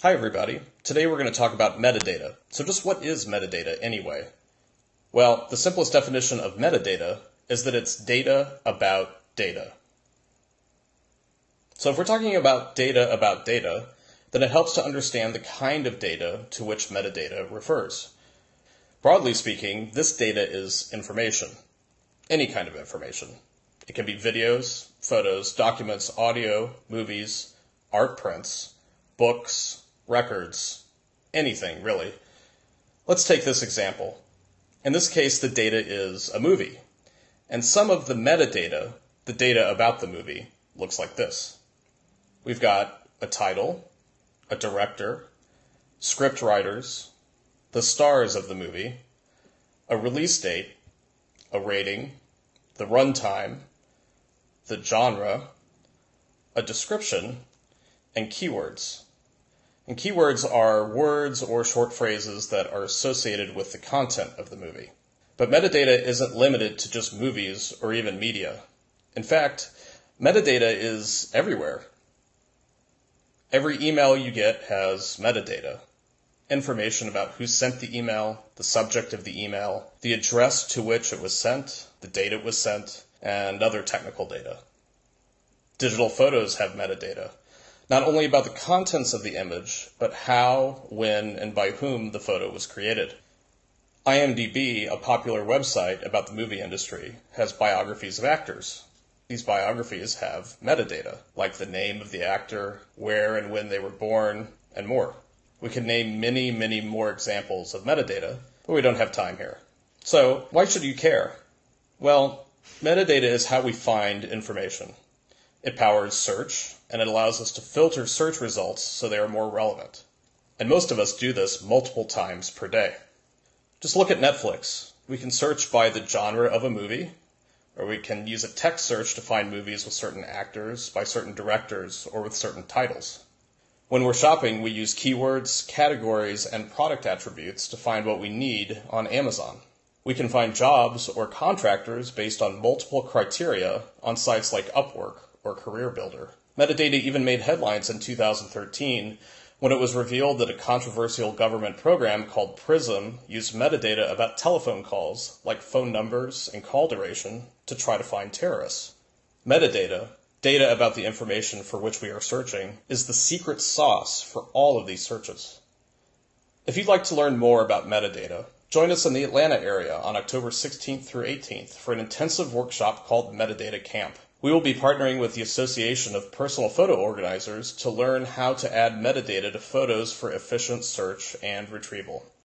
Hi everybody. Today we're going to talk about metadata. So just what is metadata anyway? Well, the simplest definition of metadata is that it's data about data. So if we're talking about data about data, then it helps to understand the kind of data to which metadata refers. Broadly speaking, this data is information. Any kind of information. It can be videos, photos, documents, audio, movies, art prints, books, records, anything really. Let's take this example. In this case, the data is a movie. And some of the metadata, the data about the movie, looks like this. We've got a title, a director, script writers, the stars of the movie, a release date, a rating, the runtime, the genre, a description, and keywords. And keywords are words or short phrases that are associated with the content of the movie. But metadata isn't limited to just movies or even media. In fact, metadata is everywhere. Every email you get has metadata. Information about who sent the email, the subject of the email, the address to which it was sent, the date it was sent, and other technical data. Digital photos have metadata, not only about the contents of the image, but how, when, and by whom the photo was created. IMDb, a popular website about the movie industry, has biographies of actors. These biographies have metadata, like the name of the actor, where and when they were born, and more. We could name many, many more examples of metadata, but we don't have time here. So, why should you care? Well, metadata is how we find information. It powers search, and it allows us to filter search results so they are more relevant. And most of us do this multiple times per day. Just look at Netflix. We can search by the genre of a movie, or we can use a text search to find movies with certain actors, by certain directors, or with certain titles. When we're shopping, we use keywords, categories, and product attributes to find what we need on Amazon. We can find jobs or contractors based on multiple criteria on sites like Upwork or Career Builder. Metadata even made headlines in 2013 when it was revealed that a controversial government program called PRISM used metadata about telephone calls, like phone numbers and call duration, to try to find terrorists. Metadata, data about the information for which we are searching, is the secret sauce for all of these searches. If you'd like to learn more about metadata, join us in the Atlanta area on October 16th through 18th for an intensive workshop called Metadata Camp. We will be partnering with the Association of Personal Photo Organizers to learn how to add metadata to photos for efficient search and retrieval.